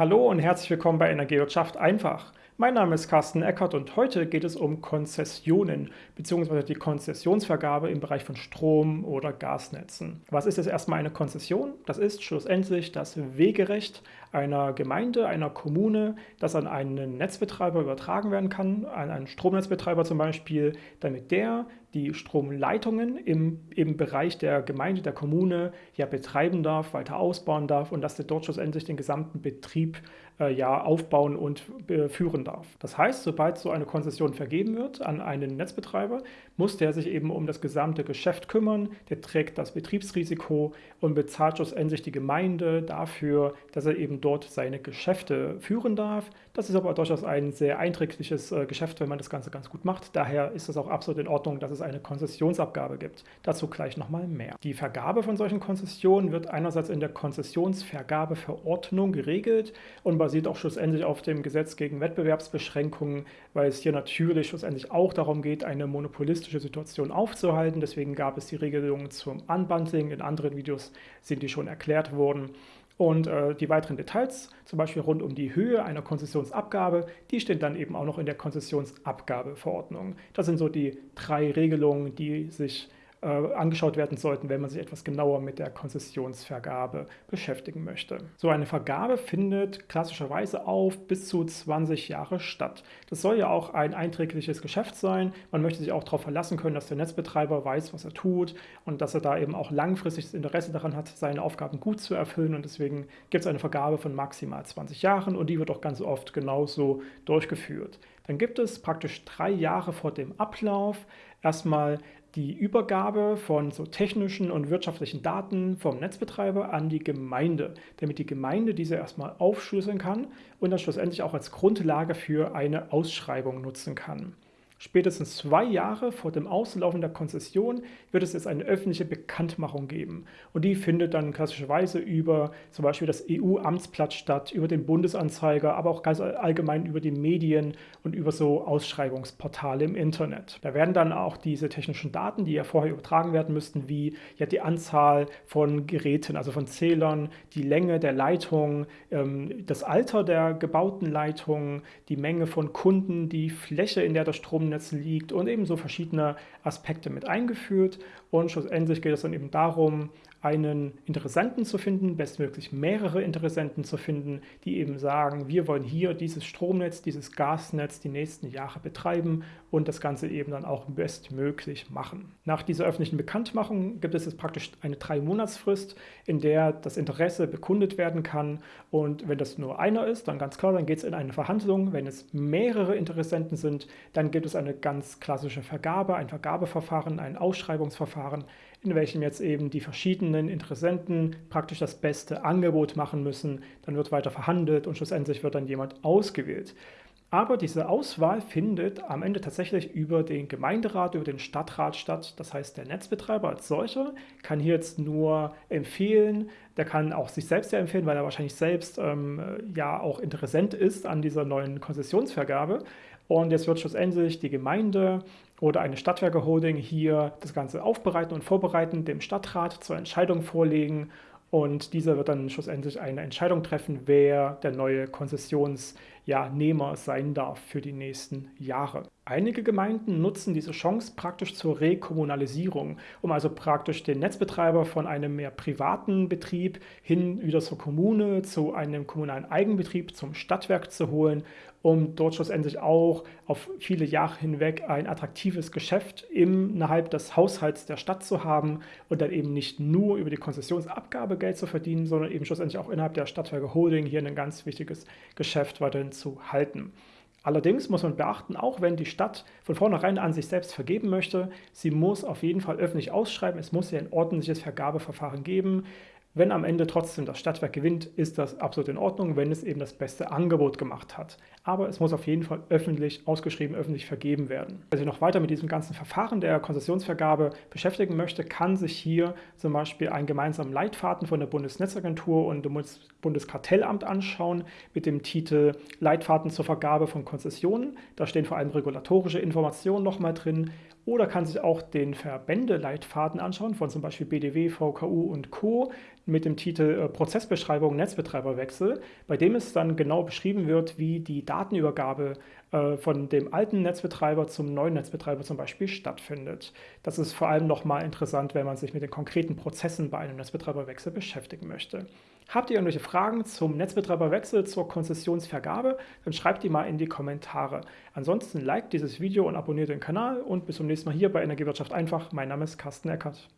Hallo und herzlich willkommen bei Energiewirtschaft einfach. Mein Name ist Carsten Eckert und heute geht es um Konzessionen bzw. die Konzessionsvergabe im Bereich von Strom- oder Gasnetzen. Was ist jetzt erstmal eine Konzession? Das ist schlussendlich das Wegerecht einer Gemeinde, einer Kommune, das an einen Netzbetreiber übertragen werden kann, an einen Stromnetzbetreiber zum Beispiel, damit der die Stromleitungen im, im Bereich der Gemeinde, der Kommune ja betreiben darf, weiter ausbauen darf und dass der dort schlussendlich den gesamten Betrieb ja aufbauen und äh, führen darf. Das heißt, sobald so eine Konzession vergeben wird an einen Netzbetreiber, muss der sich eben um das gesamte Geschäft kümmern, der trägt das Betriebsrisiko und bezahlt schlussendlich die Gemeinde dafür, dass er eben dort seine Geschäfte führen darf. Das ist aber durchaus ein sehr einträgliches äh, Geschäft, wenn man das Ganze ganz gut macht. Daher ist es auch absolut in Ordnung, dass es eine Konzessionsabgabe gibt. Dazu gleich nochmal mehr. Die Vergabe von solchen Konzessionen wird einerseits in der Konzessionsvergabeverordnung geregelt und basiert auch schlussendlich auf dem Gesetz gegen Wettbewerbsbeschränkungen, weil es hier natürlich schlussendlich auch darum geht, eine monopolistische Situation aufzuhalten. Deswegen gab es die Regelungen zum Unbundling. In anderen Videos sind die schon erklärt worden. Und äh, die weiteren Details, zum Beispiel rund um die Höhe einer Konzessionsabgabe, die stehen dann eben auch noch in der Konzessionsabgabeverordnung. Das sind so die drei Regelungen, die sich äh, angeschaut werden sollten, wenn man sich etwas genauer mit der Konzessionsvergabe beschäftigen möchte. So eine Vergabe findet klassischerweise auf bis zu 20 Jahre statt. Das soll ja auch ein einträgliches Geschäft sein. Man möchte sich auch darauf verlassen können, dass der Netzbetreiber weiß, was er tut und dass er da eben auch langfristig das Interesse daran hat, seine Aufgaben gut zu erfüllen und deswegen gibt es eine Vergabe von maximal 20 Jahren und die wird auch ganz oft genauso durchgeführt. Dann gibt es praktisch drei Jahre vor dem Ablauf erstmal die Übergabe von so technischen und wirtschaftlichen Daten vom Netzbetreiber an die Gemeinde, damit die Gemeinde diese erstmal aufschlüsseln kann und dann schlussendlich auch als Grundlage für eine Ausschreibung nutzen kann. Spätestens zwei Jahre vor dem Auslaufen der Konzession wird es jetzt eine öffentliche Bekanntmachung geben. Und die findet dann klassischerweise über zum Beispiel das EU-Amtsblatt statt, über den Bundesanzeiger, aber auch ganz allgemein über die Medien und über so Ausschreibungsportale im Internet. Da werden dann auch diese technischen Daten, die ja vorher übertragen werden müssten, wie ja die Anzahl von Geräten, also von Zählern, die Länge der Leitung, ähm, das Alter der gebauten Leitung, die Menge von Kunden, die Fläche, in der der Strom Stromnetz liegt und ebenso verschiedene Aspekte mit eingeführt. Und schlussendlich geht es dann eben darum, einen Interessenten zu finden, bestmöglich mehrere Interessenten zu finden, die eben sagen, wir wollen hier dieses Stromnetz, dieses Gasnetz die nächsten Jahre betreiben und das Ganze eben dann auch bestmöglich machen. Nach dieser öffentlichen Bekanntmachung gibt es jetzt praktisch eine drei-Monatsfrist, in der das Interesse bekundet werden kann und wenn das nur einer ist, dann ganz klar, dann geht es in eine Verhandlung. Wenn es mehrere Interessenten sind, dann gibt es eine ganz klassische Vergabe, ein Vergabeverfahren, ein Ausschreibungsverfahren, in welchem jetzt eben die verschiedenen Interessenten praktisch das beste Angebot machen müssen. Dann wird weiter verhandelt und schlussendlich wird dann jemand ausgewählt. Aber diese Auswahl findet am Ende tatsächlich über den Gemeinderat, über den Stadtrat statt. Das heißt, der Netzbetreiber als solcher kann hier jetzt nur empfehlen, der kann auch sich selbst ja empfehlen, weil er wahrscheinlich selbst ähm, ja auch Interessent ist an dieser neuen Konzessionsvergabe. Und jetzt wird schlussendlich die Gemeinde oder eine Stadtwerke-Holding hier das Ganze aufbereiten und vorbereiten, dem Stadtrat zur Entscheidung vorlegen und dieser wird dann schlussendlich eine Entscheidung treffen, wer der neue Konzessionsnehmer sein darf für die nächsten Jahre. Einige Gemeinden nutzen diese Chance praktisch zur Rekommunalisierung, um also praktisch den Netzbetreiber von einem mehr privaten Betrieb hin wieder zur Kommune, zu einem kommunalen Eigenbetrieb, zum Stadtwerk zu holen, um dort schlussendlich auch auf viele Jahre hinweg ein attraktives Geschäft innerhalb des Haushalts der Stadt zu haben und dann eben nicht nur über die Konzessionsabgabe Geld zu verdienen, sondern eben schlussendlich auch innerhalb der Stadtwerke Holding hier ein ganz wichtiges Geschäft weiterhin zu halten. Allerdings muss man beachten, auch wenn die Stadt von vornherein an sich selbst vergeben möchte, sie muss auf jeden Fall öffentlich ausschreiben, es muss ja ein ordentliches Vergabeverfahren geben. Wenn am Ende trotzdem das Stadtwerk gewinnt, ist das absolut in Ordnung, wenn es eben das beste Angebot gemacht hat. Aber es muss auf jeden Fall öffentlich ausgeschrieben, öffentlich vergeben werden. Wer sich noch weiter mit diesem ganzen Verfahren der Konzessionsvergabe beschäftigen möchte, kann sich hier zum Beispiel einen gemeinsamen Leitfaden von der Bundesnetzagentur und dem Bundeskartellamt anschauen mit dem Titel Leitfaden zur Vergabe von Konzessionen. Da stehen vor allem regulatorische Informationen nochmal drin oder kann sich auch den Verbändeleitfaden anschauen von zum Beispiel BDW, VKU und Co. mit dem Titel äh, Prozessbeschreibung Netzbetreiberwechsel, bei dem es dann genau beschrieben wird, wie die Datenübergabe äh, von dem alten Netzbetreiber zum neuen Netzbetreiber zum Beispiel stattfindet. Das ist vor allem nochmal interessant, wenn man sich mit den konkreten Prozessen bei einem Netzbetreiberwechsel beschäftigen möchte. Habt ihr irgendwelche Fragen zum Netzbetreiberwechsel, zur Konzessionsvergabe, dann schreibt die mal in die Kommentare. Ansonsten liked dieses Video und abonniert den Kanal und bis zum nächsten Mal hier bei Energiewirtschaft einfach. Mein Name ist Carsten Eckert.